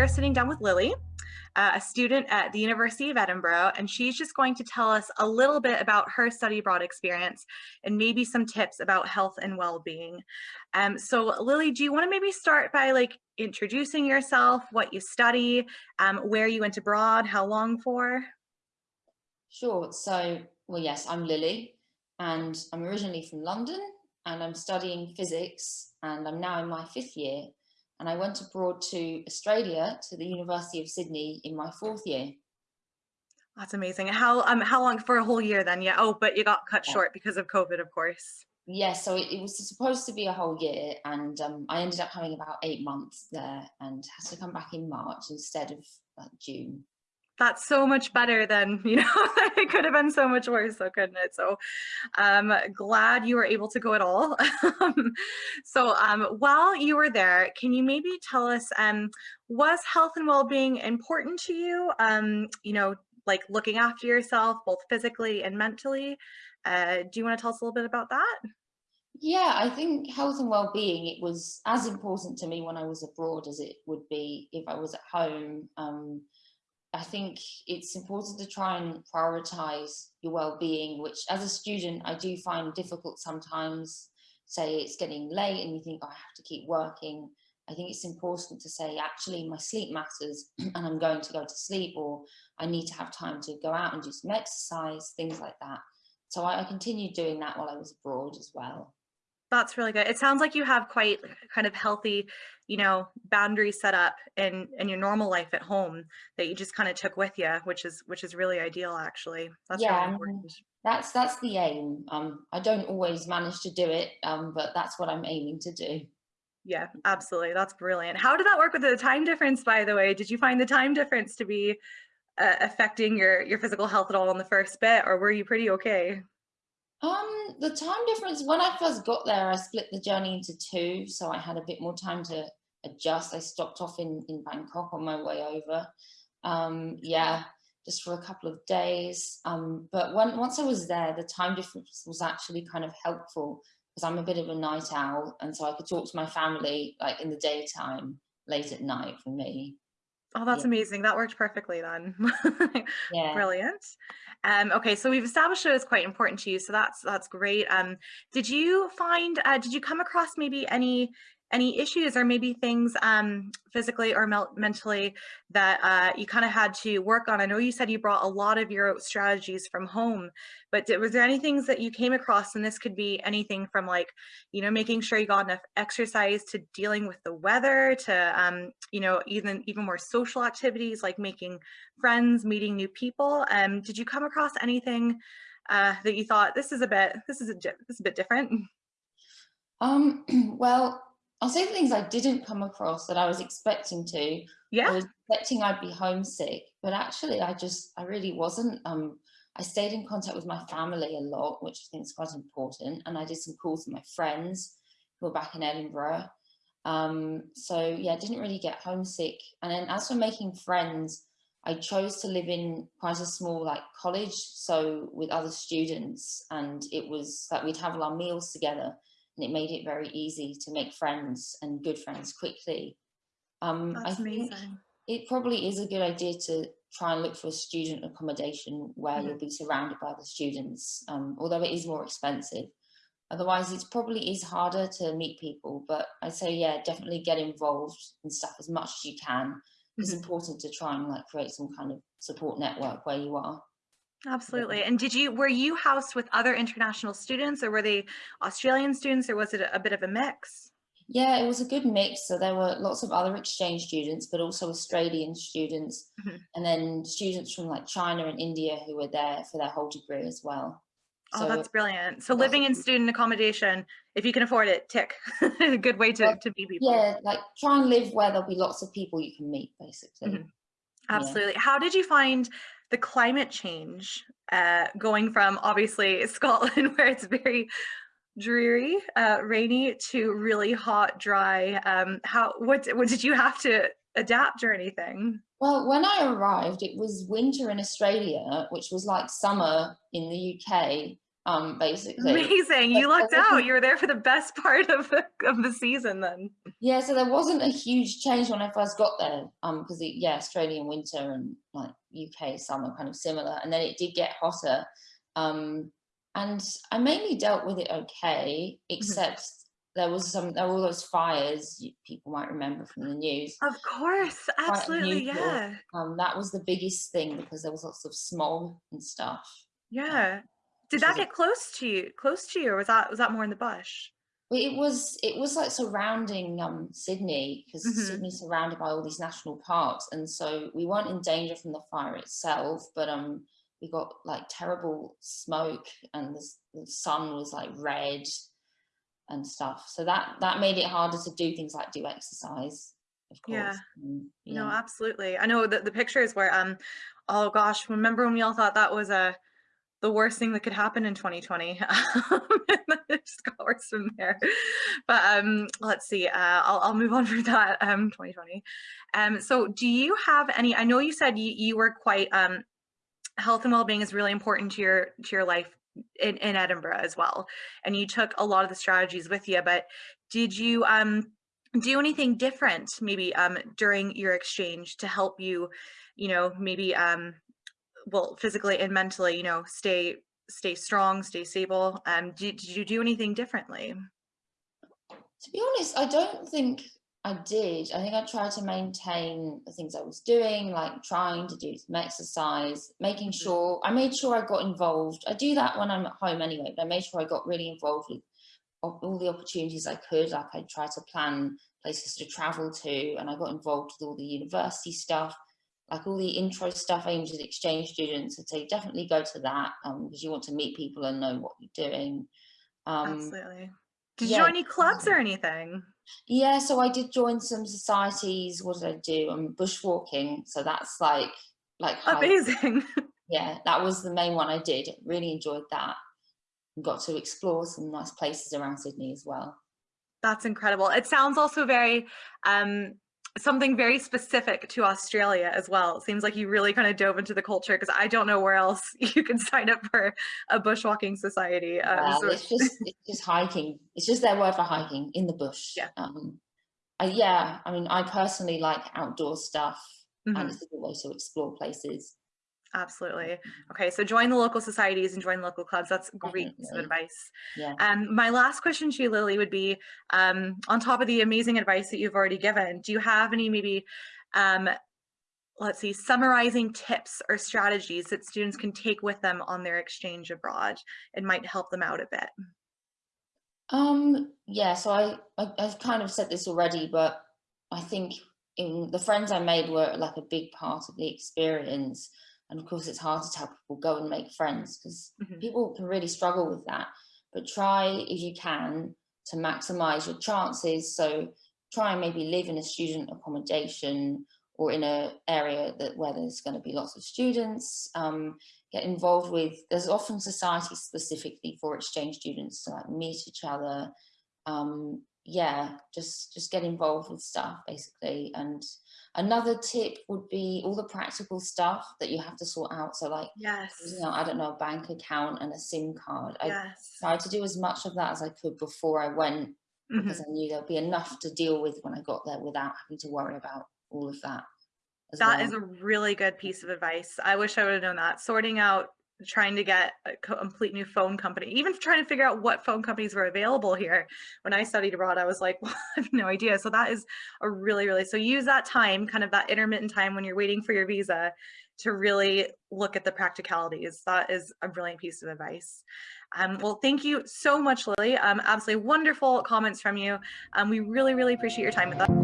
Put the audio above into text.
we are sitting down with Lily, uh, a student at the University of Edinburgh, and she's just going to tell us a little bit about her study abroad experience and maybe some tips about health and well-being. Um, so Lily, do you want to maybe start by like introducing yourself, what you study, um, where you went abroad, how long for? Sure. So, well, yes, I'm Lily and I'm originally from London and I'm studying physics and I'm now in my fifth year and I went abroad to Australia to the University of Sydney in my fourth year. That's amazing. How um how long for a whole year then? Yeah. Oh, but you got cut yeah. short because of COVID, of course. Yes, yeah, so it, it, was supposed to be a whole year, and um, I ended up having about eight months there, and had to come back in March instead of like, June that's so much better than you know it could have been so much worse so couldn't it? So um glad you were able to go at all. Um, so um while you were there can you maybe tell us um was health and well-being important to you? Um you know like looking after yourself both physically and mentally? Uh do you want to tell us a little bit about that? Yeah, I think health and well-being, it was as important to me when I was abroad as it would be if I was at home. Um, I think it's important to try and prioritize your well-being, which as a student, I do find difficult sometimes. Say it's getting late and you think, oh, I have to keep working. I think it's important to say, actually, my sleep matters and I'm going to go to sleep or I need to have time to go out and do some exercise, things like that. So I, I continued doing that while I was abroad as well. That's really good. It sounds like you have quite kind of healthy, you know, boundaries set up in in your normal life at home that you just kind of took with you, which is which is really ideal actually. That's yeah, really important. That's that's the aim. Um, I don't always manage to do it, um, but that's what I'm aiming to do. Yeah, absolutely. That's brilliant. How did that work with the time difference, by the way? Did you find the time difference to be uh, affecting your your physical health at all in the first bit, or were you pretty okay? Um, the time difference, when I first got there, I split the journey into two, so I had a bit more time to adjust. I stopped off in, in Bangkok on my way over. Um, yeah, just for a couple of days. Um, but when, once I was there, the time difference was actually kind of helpful because I'm a bit of a night owl. And so I could talk to my family like in the daytime, late at night for me. Oh, that's yeah. amazing. That worked perfectly then. yeah. Brilliant. Um, okay, so we've established it was quite important to you, so that's that's great. Um, did you find, uh, did you come across maybe any any issues or maybe things um, physically or mentally that uh, you kind of had to work on? I know you said you brought a lot of your strategies from home, but did, was there any things that you came across? And this could be anything from like, you know, making sure you got enough exercise to dealing with the weather to, um, you know, even even more social activities like making friends, meeting new people. Um, did you come across anything uh, that you thought this is a bit this is a this is a bit different? Um, well, I'll say the things I didn't come across that I was expecting to. Yeah. I was expecting I'd be homesick, but actually I just, I really wasn't. Um, I stayed in contact with my family a lot, which I think is quite important. And I did some calls with my friends who were back in Edinburgh. Um, so yeah, I didn't really get homesick. And then as for making friends, I chose to live in quite a small like college, so with other students, and it was that like, we'd have our meals together and it made it very easy to make friends and good friends quickly. Um, That's I amazing. think it probably is a good idea to try and look for a student accommodation where -hmm. you'll be surrounded by the students, um, although it is more expensive. Otherwise, it probably is harder to meet people, but I'd say, yeah, definitely get involved in stuff as much as you can. Mm -hmm. It's mm-hmm. important to try and like create some kind of support network where you are. Absolutely. And did you, were you housed with other international students or were they Australian students or was it a, a bit of a mix? Yeah, it was a good mix. So there were lots of other exchange students, but also Australian students, mm -hmm. and then students from like China and India who were there for their whole degree as well. Oh, so, that's brilliant. So living in student accommodation, if you can afford it, tick. a good way to, to be people. Yeah, like try and live where there'll be lots of people you can meet, basically. Mm -hmm. Absolutely. Yeah. How did you find the climate change uh, going from obviously Scotland where it's very dreary, uh, rainy to really hot, dry. Um, how what what did you have to adapt or anything? Well, when I arrived, it was winter in Australia, which was like summer in the UK. um, basically. Amazing. You lucked out. You were there for the best part of the, of the season then. Yeah, so there wasn't a huge change when I first got there um, because, yeah, Australian winter and like UK summer kind of similar. And then it did get hotter. Um, and I mainly dealt with it okay, mm-hmm. except mm -hmm. there was some, there were all those fires people might remember from the news. Of course, absolutely, yeah. Um, that was the biggest thing because there was lots of smog and stuff. Yeah. Did that get close to you, close to you, or was that was that more in the bush? It was it was like surrounding um, Sydney because mm -hmm. Sydney's surrounded by all these national parks, and so we weren't in danger from the fire itself, but um, we got like terrible smoke, and the, the sun was like red and stuff. So that that made it harder to do things like do exercise. Of course. Yeah. yeah. No, absolutely. I know that the pictures where um, oh gosh, remember when we all thought that was a the worst thing that could happen in 2020 it just got worse from there. But um let's see uh i'll, I'll move on from that um 2020 um so do you have any i know you said you, you were quite um health and well-being is really important to your to your life in, in edinburgh as well. And you took a lot of the strategies with you but did you um do anything different maybe um during your exchange to help you you know maybe um well physically and mentally you know stay stay strong stay stable um did, did you do anything differently? To be honest i don't think i did. I think i tried to maintain the things i was doing like trying to do some exercise making mm-hmm. sure i made sure i got involved. I do that when i'm at home anyway but i made sure i got really involved with all the opportunities i could. Like i tried to plan places to travel to and i got involved with all the university stuff like all the intro stuff aimed at exchange students, I'd say definitely go to that um, because you want to meet people and know what you're doing. Um, Absolutely. Did yeah, you join any clubs or anything? Yeah, so I did join some societies. What did I do? I'm um, bushwalking. So that's like, like amazing. yeah, that was the main one I did. Really enjoyed that. Got to explore some nice places around Sydney as well. That's incredible. It sounds also very um, something very specific to Australia as well. It seems like you really kind of dove into the culture because I don't know where else you can sign up for a bushwalking society. Um, well, so it's just it's just hiking. It's just their word for hiking in the bush. Yeah. Um, I, yeah. I mean, I personally like outdoor stuff, mm -hmm. and it's a good way to explore places. Absolutely. Okay, so join the local societies and join local clubs. That's great piece of advice. Yeah. Um, my last question to you, Lily, would be um, on top of the amazing advice that you've already given, do you have any maybe, um, let's see, summarizing tips or strategies that students can take with them on their exchange abroad? It might help them out a bit. Um, yeah, so I, I, I've kind of said this already, but I think in the friends I made were like a big part of the experience and of course, it's hard to tell people go and make friends because mm -hmm. people can really struggle with that. But try if you can to maximize your chances. So try and maybe live in a student accommodation or in an area that where there's going to be lots of students. Um, get involved with, there's often societies specifically for exchange students to like meet each other. Um, yeah, just just get involved with stuff basically. And another tip would be all the practical stuff that you have to sort out. So like, yes, you know, I don't know, a bank account and a SIM card. I yes. tried to do as much of that as I could before I went mm -hmm. because I knew there'd be enough to deal with when I got there without having to worry about all of that. That well. is a really good piece of advice. I wish I would have known that. Sorting out trying to get a complete new phone company, even trying to figure out what phone companies were available here. When I studied abroad, I was like, well, I have no idea. So that is a really, really, so use that time, kind of that intermittent time when you're waiting for your visa to really look at the practicalities. That is a brilliant piece of advice. Um, well, thank you so much, Lily. Um, absolutely wonderful comments from you. Um, we really, really appreciate your time with us.